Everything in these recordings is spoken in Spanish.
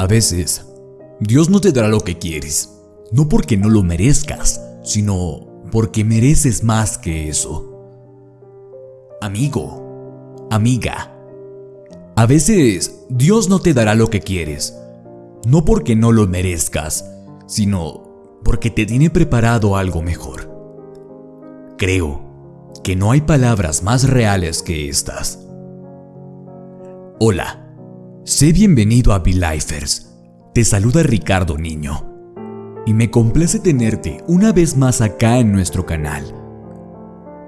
A veces, Dios no te dará lo que quieres, no porque no lo merezcas, sino porque mereces más que eso. Amigo, amiga, a veces Dios no te dará lo que quieres, no porque no lo merezcas, sino porque te tiene preparado algo mejor. Creo que no hay palabras más reales que estas. Hola, sé bienvenido a Belifers. Te saluda Ricardo Niño. Y me complace tenerte una vez más acá en nuestro canal.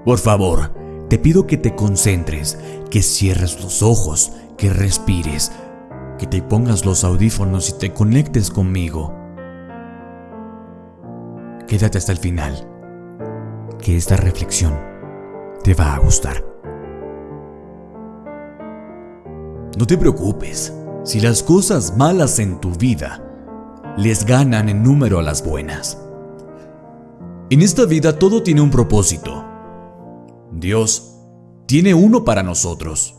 Por favor, te pido que te concentres, que cierres los ojos, que respires, que te pongas los audífonos y te conectes conmigo. Quédate hasta el final, que esta reflexión te va a gustar. No te preocupes si las cosas malas en tu vida les ganan en número a las buenas. En esta vida todo tiene un propósito. Dios tiene uno para nosotros.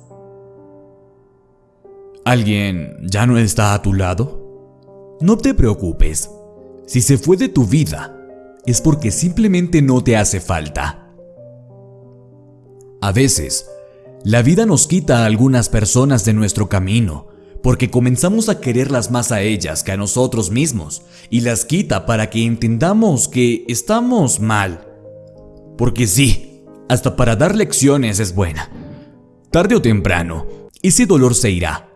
¿Alguien ya no está a tu lado? No te preocupes. Si se fue de tu vida, es porque simplemente no te hace falta. A veces, la vida nos quita a algunas personas de nuestro camino porque comenzamos a quererlas más a ellas que a nosotros mismos y las quita para que entendamos que estamos mal. Porque sí, hasta para dar lecciones es buena. Tarde o temprano, ese dolor se irá.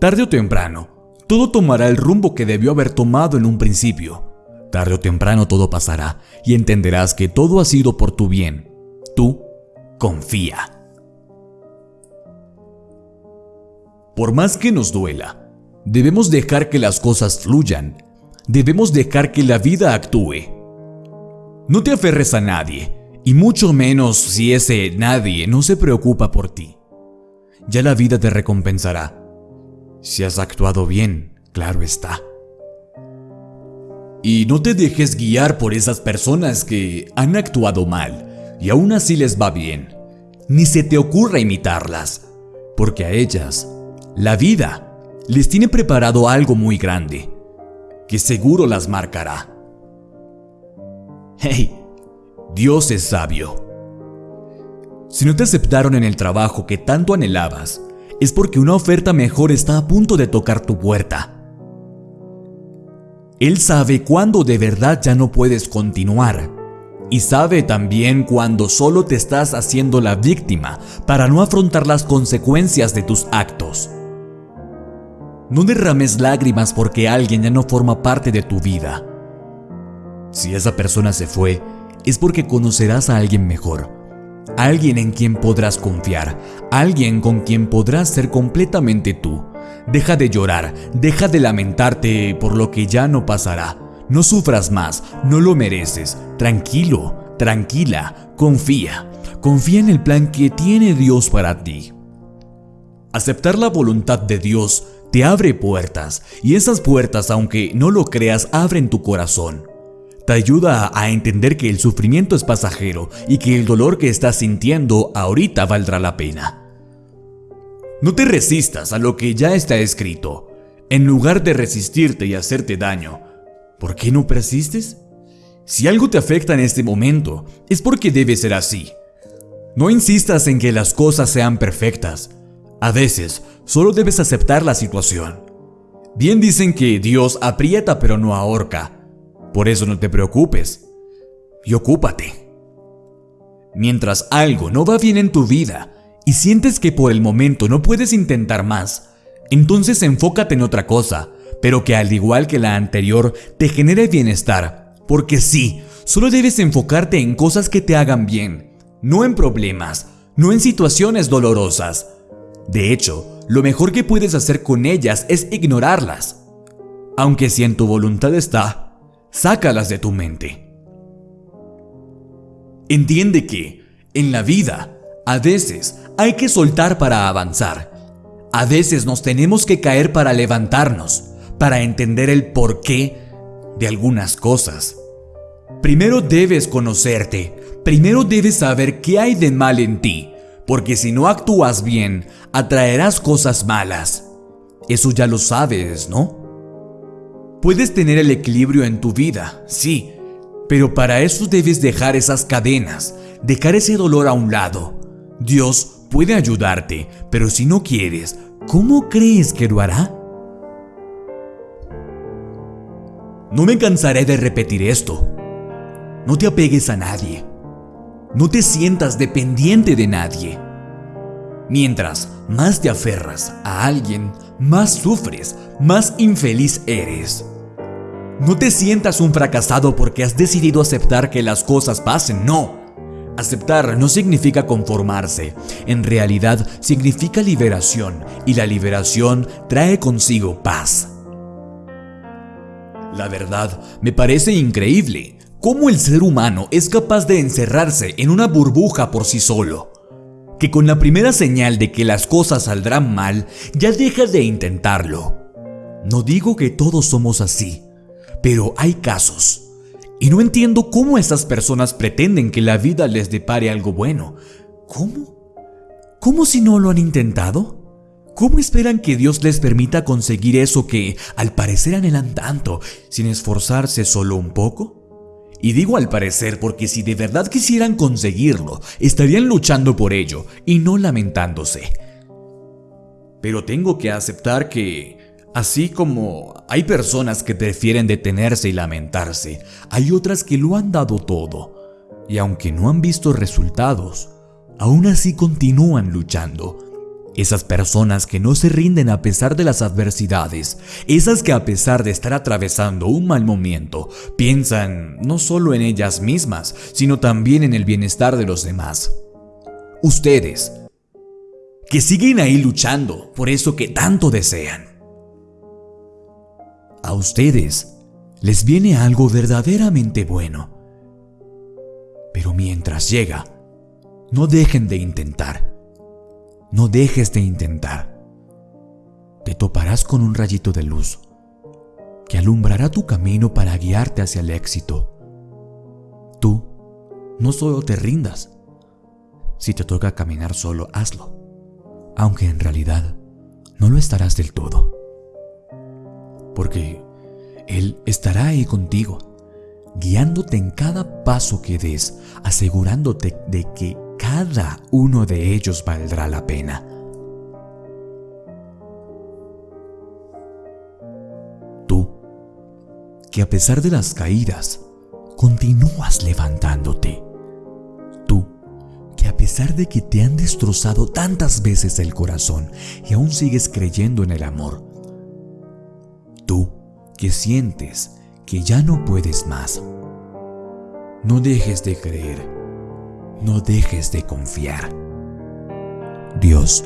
Tarde o temprano, todo tomará el rumbo que debió haber tomado en un principio. Tarde o temprano todo pasará y entenderás que todo ha sido por tu bien. Tú confía. Por más que nos duela, debemos dejar que las cosas fluyan. Debemos dejar que la vida actúe. No te aferres a nadie, y mucho menos si ese nadie no se preocupa por ti. Ya la vida te recompensará. Si has actuado bien, claro está. Y no te dejes guiar por esas personas que han actuado mal y aún así les va bien. Ni se te ocurra imitarlas, porque a ellas la vida les tiene preparado algo muy grande, que seguro las marcará. Hey, Dios es sabio. Si no te aceptaron en el trabajo que tanto anhelabas, es porque una oferta mejor está a punto de tocar tu puerta. Él sabe cuándo de verdad ya no puedes continuar. Y sabe también cuándo solo te estás haciendo la víctima para no afrontar las consecuencias de tus actos. No derrames lágrimas porque alguien ya no forma parte de tu vida. Si esa persona se fue, es porque conocerás a alguien mejor, alguien en quien podrás confiar, alguien con quien podrás ser completamente tú. Deja de llorar, deja de lamentarte por lo que ya no pasará. No sufras más, no lo mereces. Tranquilo, tranquila, confía. Confía en el plan que tiene Dios para ti. Aceptar la voluntad de Dios te abre puertas y esas puertas, aunque no lo creas, abren tu corazón. Te ayuda a entender que el sufrimiento es pasajero y que el dolor que estás sintiendo ahorita valdrá la pena. No te resistas a lo que ya está escrito. En lugar de resistirte y hacerte daño, ¿por qué no persistes? Si algo te afecta en este momento, es porque debe ser así. No insistas en que las cosas sean perfectas. A veces, solo debes aceptar la situación. Bien dicen que Dios aprieta pero no ahorca. Por eso no te preocupes y ocúpate. Mientras algo no va bien en tu vida y sientes que por el momento no puedes intentar más, entonces enfócate en otra cosa, pero que al igual que la anterior te genere bienestar. Porque sí, solo debes enfocarte en cosas que te hagan bien, no en problemas, no en situaciones dolorosas. De hecho, lo mejor que puedes hacer con ellas es ignorarlas. Aunque si en tu voluntad está, sácalas de tu mente. Entiende que, en la vida, a veces hay que soltar para avanzar. A veces nos tenemos que caer para levantarnos, para entender el porqué de algunas cosas. Primero debes conocerte, primero debes saber qué hay de mal en ti, porque si no actúas bien, atraerás cosas malas. Eso ya lo sabes, ¿no? Puedes tener el equilibrio en tu vida, sí, pero para eso debes dejar esas cadenas, dejar ese dolor a un lado. Dios puede ayudarte, pero si no quieres, ¿cómo crees que lo hará? No me cansaré de repetir esto. No te apegues a nadie. No te sientas dependiente de nadie. Mientras más te aferras a alguien, más sufres, más infeliz eres. No te sientas un fracasado porque has decidido aceptar que las cosas pasen, no. Aceptar no significa conformarse, en realidad significa liberación y la liberación trae consigo paz. La verdad, me parece increíble cómo el ser humano es capaz de encerrarse en una burbuja por sí solo. Que con la primera señal de que las cosas saldrán mal, ya deja de intentarlo. No digo que todos somos así, pero hay casos. Y no entiendo cómo esas personas pretenden que la vida les depare algo bueno. ¿Cómo? ¿Cómo si no lo han intentado? ¿Cómo esperan que Dios les permita conseguir eso que al parecer anhelan tanto, sin esforzarse solo un poco? Y digo al parecer porque si de verdad quisieran conseguirlo, estarían luchando por ello y no lamentándose. Pero tengo que aceptar que, así como hay personas que prefieren detenerse y lamentarse, hay otras que lo han dado todo. Y aunque no han visto resultados, aún así continúan luchando esas personas que no se rinden a pesar de las adversidades, esas que a pesar de estar atravesando un mal momento, piensan no solo en ellas mismas, sino también en el bienestar de los demás. Ustedes, que siguen ahí luchando por eso que tanto desean. A ustedes les viene algo verdaderamente bueno. Pero mientras llega, no dejen de intentar no dejes de intentar. Te toparás con un rayito de luz que alumbrará tu camino para guiarte hacia el éxito. Tú no solo te rindas. Si te toca caminar solo, hazlo. Aunque en realidad no lo estarás del todo. Porque Él estará ahí contigo, guiándote en cada paso que des, asegurándote de que cada uno de ellos valdrá la pena. Tú, que a pesar de las caídas, continúas levantándote. Tú, que a pesar de que te han destrozado tantas veces el corazón y aún sigues creyendo en el amor. Tú, que sientes que ya no puedes más. No dejes de creer no dejes de confiar. Dios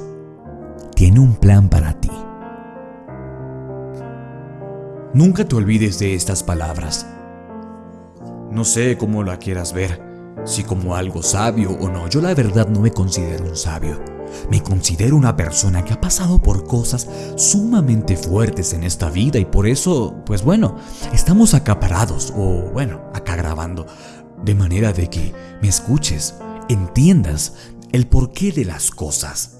tiene un plan para ti. Nunca te olvides de estas palabras. No sé cómo la quieras ver, si como algo sabio o no. Yo la verdad no me considero un sabio. Me considero una persona que ha pasado por cosas sumamente fuertes en esta vida y por eso, pues bueno, estamos acaparados o bueno, acá grabando de manera de que me escuches, entiendas el porqué de las cosas.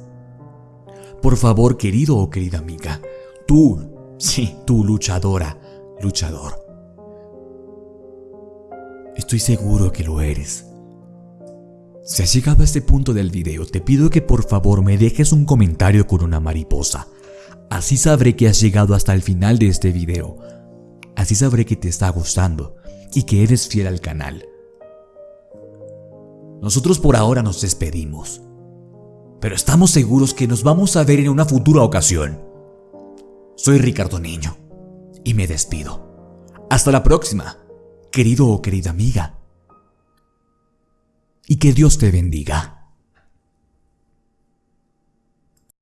Por favor, querido o querida amiga, tú, sí, tú luchadora, luchador. Estoy seguro que lo eres. Si has llegado a este punto del video, te pido que por favor me dejes un comentario con una mariposa. Así sabré que has llegado hasta el final de este video. Así sabré que te está gustando y que eres fiel al canal. Nosotros por ahora nos despedimos, pero estamos seguros que nos vamos a ver en una futura ocasión. Soy Ricardo Niño y me despido. Hasta la próxima, querido o querida amiga. Y que Dios te bendiga.